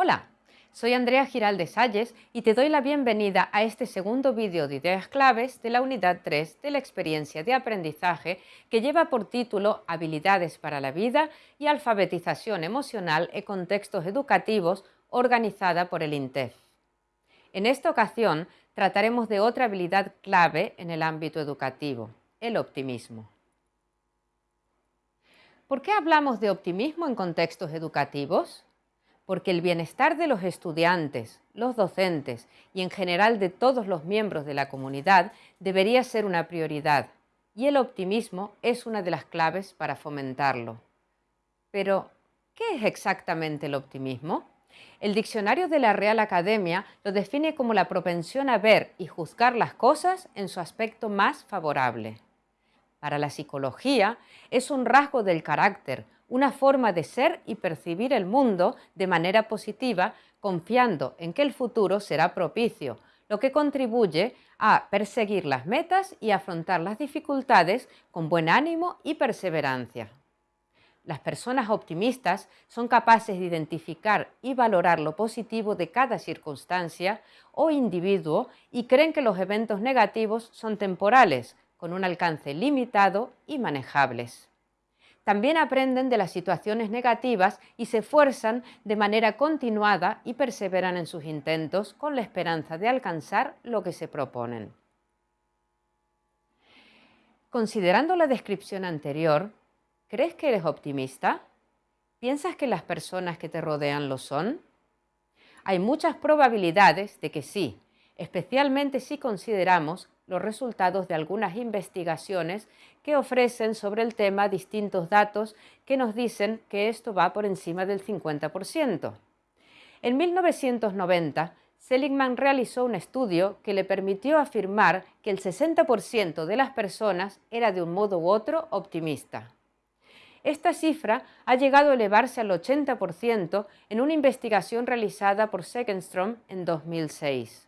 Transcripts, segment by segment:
Hola, soy Andrea Giralde Salles y te doy la bienvenida a este segundo vídeo de ideas claves de la unidad 3 de la experiencia de aprendizaje que lleva por título Habilidades para la vida y alfabetización emocional en contextos educativos organizada por el INTEF. En esta ocasión trataremos de otra habilidad clave en el ámbito educativo, el optimismo. ¿Por qué hablamos de optimismo en contextos educativos? Porque el bienestar de los estudiantes, los docentes y en general de todos los miembros de la comunidad debería ser una prioridad y el optimismo es una de las claves para fomentarlo. Pero, ¿qué es exactamente el optimismo? El diccionario de la Real Academia lo define como la propensión a ver y juzgar las cosas en su aspecto más favorable. Para la psicología es un rasgo del carácter, una forma de ser y percibir el mundo de manera positiva, confiando en que el futuro será propicio, lo que contribuye a perseguir las metas y afrontar las dificultades con buen ánimo y perseverancia. Las personas optimistas son capaces de identificar y valorar lo positivo de cada circunstancia o individuo y creen que los eventos negativos son temporales, con un alcance limitado y manejables también aprenden de las situaciones negativas y se esfuerzan de manera continuada y perseveran en sus intentos con la esperanza de alcanzar lo que se proponen. Considerando la descripción anterior, ¿crees que eres optimista? ¿Piensas que las personas que te rodean lo son? Hay muchas probabilidades de que sí, especialmente si consideramos los resultados de algunas investigaciones que ofrecen sobre el tema distintos datos que nos dicen que esto va por encima del 50%. En 1990, Seligman realizó un estudio que le permitió afirmar que el 60% de las personas era de un modo u otro optimista. Esta cifra ha llegado a elevarse al 80% en una investigación realizada por Segenstrom en 2006.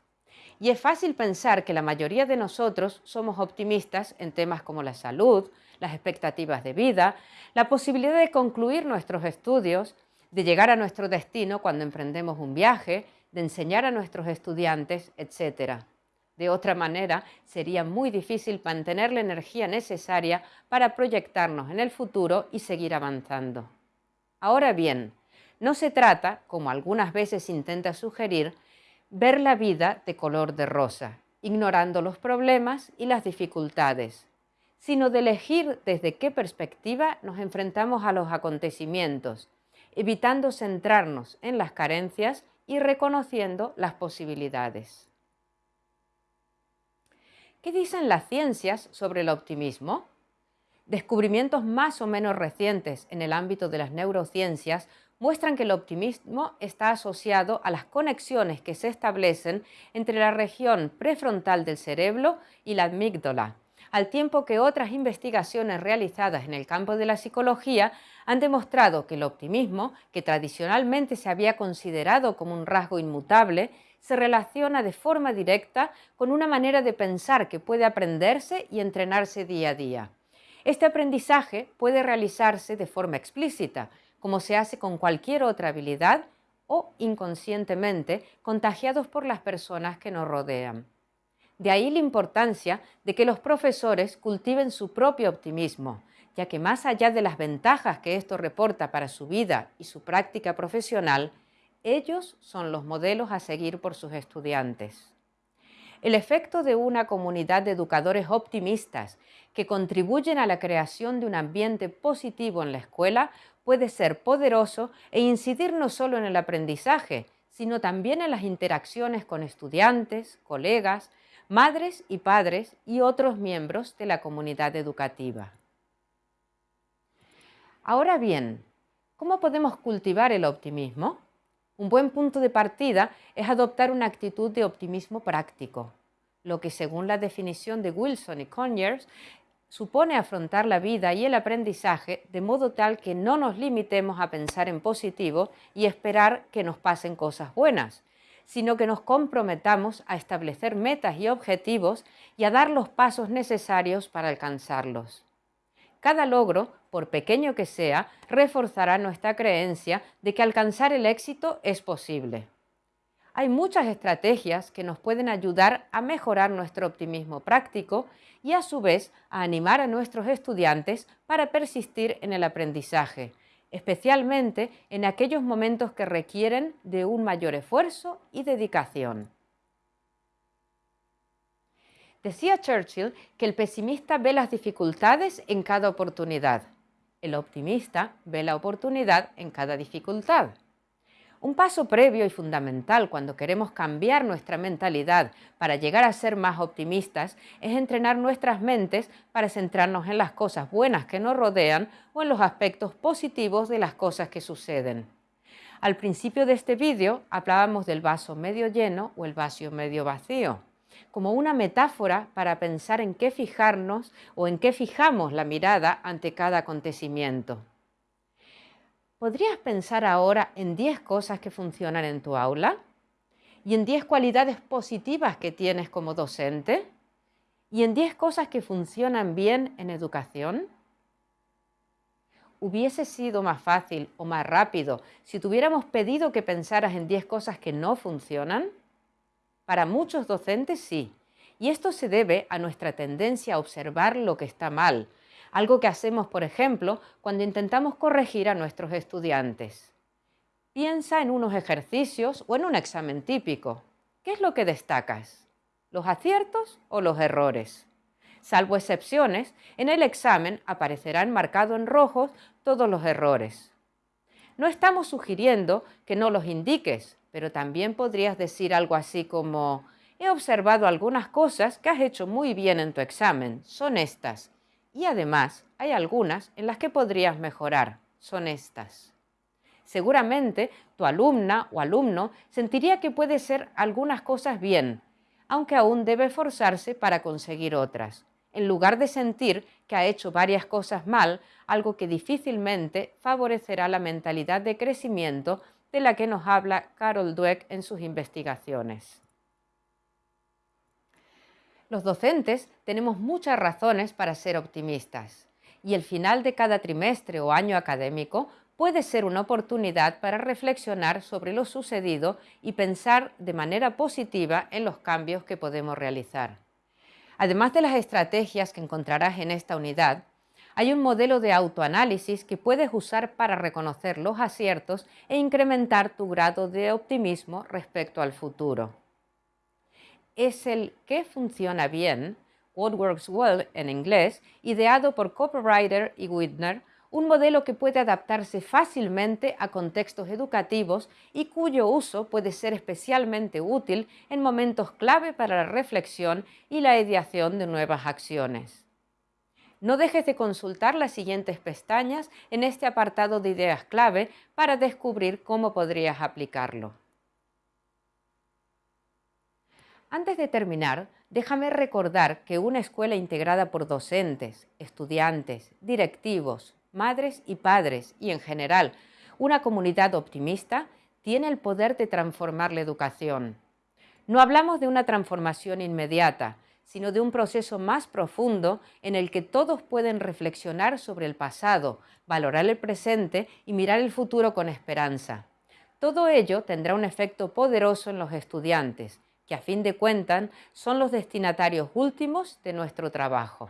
Y es fácil pensar que la mayoría de nosotros somos optimistas en temas como la salud, las expectativas de vida, la posibilidad de concluir nuestros estudios, de llegar a nuestro destino cuando emprendemos un viaje, de enseñar a nuestros estudiantes, etc. De otra manera, sería muy difícil mantener la energía necesaria para proyectarnos en el futuro y seguir avanzando. Ahora bien, no se trata, como algunas veces intenta sugerir, ver la vida de color de rosa, ignorando los problemas y las dificultades, sino de elegir desde qué perspectiva nos enfrentamos a los acontecimientos, evitando centrarnos en las carencias y reconociendo las posibilidades. ¿Qué dicen las ciencias sobre el optimismo? Descubrimientos más o menos recientes en el ámbito de las neurociencias muestran que el optimismo está asociado a las conexiones que se establecen entre la región prefrontal del cerebro y la amígdala, al tiempo que otras investigaciones realizadas en el campo de la psicología han demostrado que el optimismo, que tradicionalmente se había considerado como un rasgo inmutable, se relaciona de forma directa con una manera de pensar que puede aprenderse y entrenarse día a día. Este aprendizaje puede realizarse de forma explícita, como se hace con cualquier otra habilidad o inconscientemente contagiados por las personas que nos rodean. De ahí la importancia de que los profesores cultiven su propio optimismo, ya que más allá de las ventajas que esto reporta para su vida y su práctica profesional, ellos son los modelos a seguir por sus estudiantes. El efecto de una comunidad de educadores optimistas que contribuyen a la creación de un ambiente positivo en la escuela puede ser poderoso e incidir no solo en el aprendizaje, sino también en las interacciones con estudiantes, colegas, madres y padres y otros miembros de la comunidad educativa. Ahora bien, ¿cómo podemos cultivar el optimismo? Un buen punto de partida es adoptar una actitud de optimismo práctico, lo que según la definición de Wilson y Conyers supone afrontar la vida y el aprendizaje de modo tal que no nos limitemos a pensar en positivo y esperar que nos pasen cosas buenas, sino que nos comprometamos a establecer metas y objetivos y a dar los pasos necesarios para alcanzarlos. Cada logro, por pequeño que sea, reforzará nuestra creencia de que alcanzar el éxito es posible. Hay muchas estrategias que nos pueden ayudar a mejorar nuestro optimismo práctico y a su vez a animar a nuestros estudiantes para persistir en el aprendizaje, especialmente en aquellos momentos que requieren de un mayor esfuerzo y dedicación. Decía Churchill que el pesimista ve las dificultades en cada oportunidad. El optimista ve la oportunidad en cada dificultad. Un paso previo y fundamental cuando queremos cambiar nuestra mentalidad para llegar a ser más optimistas es entrenar nuestras mentes para centrarnos en las cosas buenas que nos rodean o en los aspectos positivos de las cosas que suceden. Al principio de este vídeo hablábamos del vaso medio lleno o el vaso medio vacío como una metáfora para pensar en qué fijarnos o en qué fijamos la mirada ante cada acontecimiento. ¿Podrías pensar ahora en 10 cosas que funcionan en tu aula? ¿Y en 10 cualidades positivas que tienes como docente? ¿Y en 10 cosas que funcionan bien en educación? ¿Hubiese sido más fácil o más rápido si te hubiéramos pedido que pensaras en 10 cosas que no funcionan? Para muchos docentes sí, y esto se debe a nuestra tendencia a observar lo que está mal, algo que hacemos, por ejemplo, cuando intentamos corregir a nuestros estudiantes. Piensa en unos ejercicios o en un examen típico. ¿Qué es lo que destacas? ¿Los aciertos o los errores? Salvo excepciones, en el examen aparecerán marcados en rojos todos los errores. No estamos sugiriendo que no los indiques, pero también podrías decir algo así como, he observado algunas cosas que has hecho muy bien en tu examen, son estas. Y además hay algunas en las que podrías mejorar, son estas. Seguramente tu alumna o alumno sentiría que puede ser algunas cosas bien, aunque aún debe esforzarse para conseguir otras, en lugar de sentir que ha hecho varias cosas mal, algo que difícilmente favorecerá la mentalidad de crecimiento de la que nos habla Carol Dweck en sus investigaciones. Los docentes tenemos muchas razones para ser optimistas y el final de cada trimestre o año académico puede ser una oportunidad para reflexionar sobre lo sucedido y pensar de manera positiva en los cambios que podemos realizar. Además de las estrategias que encontrarás en esta unidad, hay un modelo de autoanálisis que puedes usar para reconocer los aciertos e incrementar tu grado de optimismo respecto al futuro. Es el ¿Qué funciona bien? What Works Well en inglés, ideado por Copywriter y Whitner, un modelo que puede adaptarse fácilmente a contextos educativos y cuyo uso puede ser especialmente útil en momentos clave para la reflexión y la ideación de nuevas acciones. No dejes de consultar las siguientes pestañas en este apartado de ideas clave para descubrir cómo podrías aplicarlo. Antes de terminar, déjame recordar que una escuela integrada por docentes, estudiantes, directivos, madres y padres y en general una comunidad optimista tiene el poder de transformar la educación. No hablamos de una transformación inmediata, sino de un proceso más profundo en el que todos pueden reflexionar sobre el pasado, valorar el presente y mirar el futuro con esperanza. Todo ello tendrá un efecto poderoso en los estudiantes, que a fin de cuentas son los destinatarios últimos de nuestro trabajo.